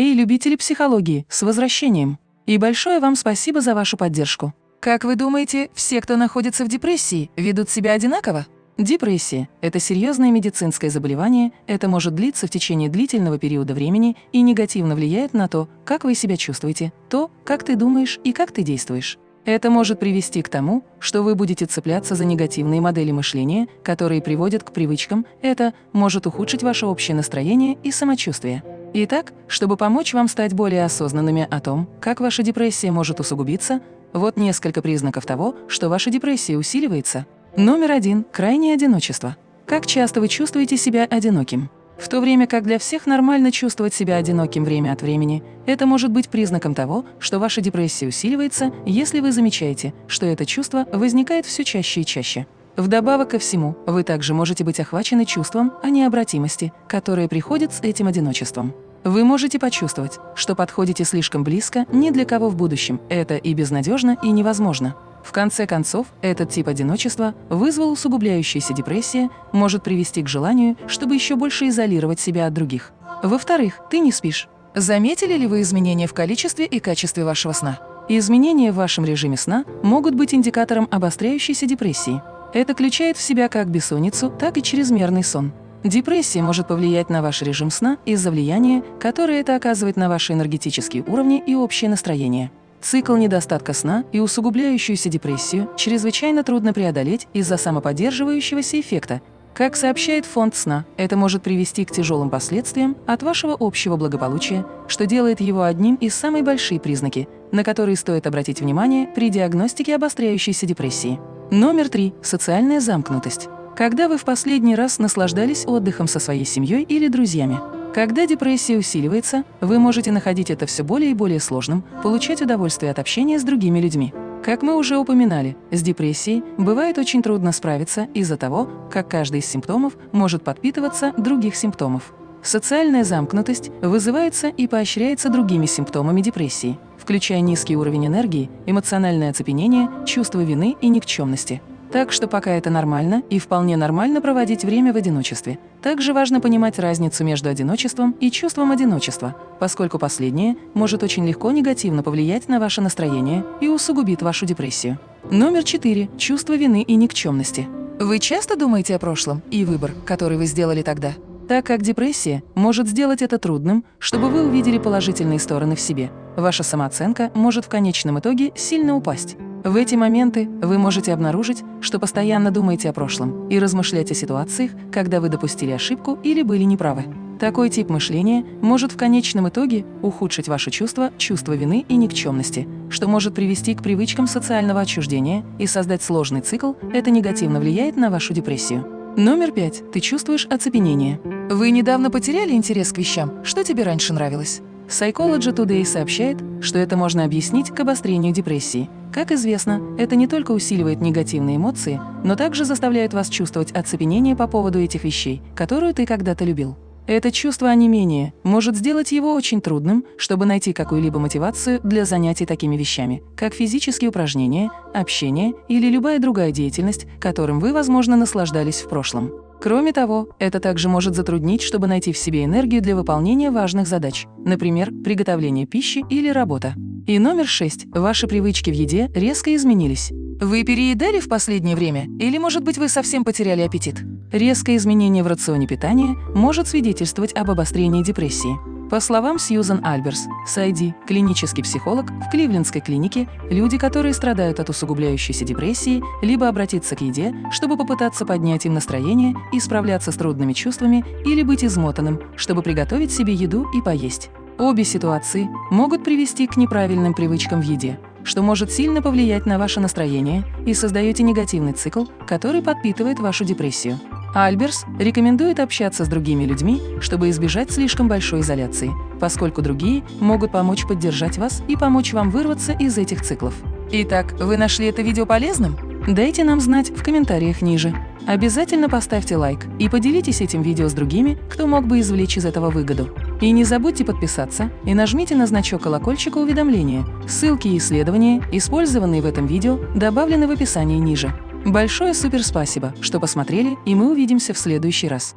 Эй, любители психологии, с возвращением! И большое вам спасибо за вашу поддержку. Как вы думаете, все, кто находится в депрессии, ведут себя одинаково? Депрессия – это серьезное медицинское заболевание, это может длиться в течение длительного периода времени и негативно влияет на то, как вы себя чувствуете, то, как ты думаешь и как ты действуешь. Это может привести к тому, что вы будете цепляться за негативные модели мышления, которые приводят к привычкам, это может ухудшить ваше общее настроение и самочувствие. Итак, чтобы помочь вам стать более осознанными о том, как ваша депрессия может усугубиться, вот несколько признаков того, что ваша депрессия усиливается. Номер один – крайнее одиночество. Как часто вы чувствуете себя одиноким? В то время как для всех нормально чувствовать себя одиноким время от времени, это может быть признаком того, что ваша депрессия усиливается, если вы замечаете, что это чувство возникает все чаще и чаще. Вдобавок ко всему, вы также можете быть охвачены чувством о необратимости, которое приходит с этим одиночеством. Вы можете почувствовать, что подходите слишком близко ни для кого в будущем. Это и безнадежно, и невозможно. В конце концов, этот тип одиночества вызвал усугубляющаяся депрессия, может привести к желанию, чтобы еще больше изолировать себя от других. Во-вторых, ты не спишь. Заметили ли вы изменения в количестве и качестве вашего сна? Изменения в вашем режиме сна могут быть индикатором обостряющейся депрессии. Это включает в себя как бессонницу, так и чрезмерный сон. Депрессия может повлиять на ваш режим сна из-за влияния, которое это оказывает на ваши энергетические уровни и общее настроение. Цикл недостатка сна и усугубляющуюся депрессию чрезвычайно трудно преодолеть из-за самоподдерживающегося эффекта. Как сообщает фонд сна, это может привести к тяжелым последствиям от вашего общего благополучия, что делает его одним из самых больших признаки, на которые стоит обратить внимание при диагностике обостряющейся депрессии. Номер три – социальная замкнутость. Когда вы в последний раз наслаждались отдыхом со своей семьей или друзьями? Когда депрессия усиливается, вы можете находить это все более и более сложным, получать удовольствие от общения с другими людьми. Как мы уже упоминали, с депрессией бывает очень трудно справиться из-за того, как каждый из симптомов может подпитываться других симптомов. Социальная замкнутость вызывается и поощряется другими симптомами депрессии, включая низкий уровень энергии, эмоциональное оцепенение, чувство вины и никчемности. Так что пока это нормально и вполне нормально проводить время в одиночестве. Также важно понимать разницу между одиночеством и чувством одиночества, поскольку последнее может очень легко негативно повлиять на ваше настроение и усугубит вашу депрессию. Номер четыре. Чувство вины и никчемности. Вы часто думаете о прошлом и выбор, который вы сделали тогда? Так как депрессия может сделать это трудным, чтобы вы увидели положительные стороны в себе, ваша самооценка может в конечном итоге сильно упасть. В эти моменты вы можете обнаружить, что постоянно думаете о прошлом и размышлять о ситуациях, когда вы допустили ошибку или были неправы. Такой тип мышления может в конечном итоге ухудшить ваше чувство, чувство вины и никчемности, что может привести к привычкам социального отчуждения и создать сложный цикл, это негативно влияет на вашу депрессию. Номер пять. Ты чувствуешь оцепенение. Вы недавно потеряли интерес к вещам, что тебе раньше нравилось? Psychology Today сообщает, что это можно объяснить к обострению депрессии. Как известно, это не только усиливает негативные эмоции, но также заставляет вас чувствовать оцепенение по поводу этих вещей, которую ты когда-то любил. Это чувство онемения может сделать его очень трудным, чтобы найти какую-либо мотивацию для занятий такими вещами, как физические упражнения, общение или любая другая деятельность, которым вы, возможно, наслаждались в прошлом. Кроме того, это также может затруднить, чтобы найти в себе энергию для выполнения важных задач, например, приготовление пищи или работа. И номер шесть. Ваши привычки в еде резко изменились. Вы переедали в последнее время? Или, может быть, вы совсем потеряли аппетит? Резкое изменение в рационе питания может свидетельствовать об обострении депрессии. По словам Сьюзан Альберс, Сайди, клинический психолог в Кливлендской клинике, люди, которые страдают от усугубляющейся депрессии, либо обратиться к еде, чтобы попытаться поднять им настроение и справляться с трудными чувствами, или быть измотанным, чтобы приготовить себе еду и поесть. Обе ситуации могут привести к неправильным привычкам в еде, что может сильно повлиять на ваше настроение и создаете негативный цикл, который подпитывает вашу депрессию. Альберс рекомендует общаться с другими людьми, чтобы избежать слишком большой изоляции, поскольку другие могут помочь поддержать вас и помочь вам вырваться из этих циклов. Итак, вы нашли это видео полезным? Дайте нам знать в комментариях ниже. Обязательно поставьте лайк и поделитесь этим видео с другими, кто мог бы извлечь из этого выгоду. И не забудьте подписаться и нажмите на значок колокольчика уведомления. Ссылки и исследования, использованные в этом видео, добавлены в описании ниже. Большое супер спасибо, что посмотрели, и мы увидимся в следующий раз.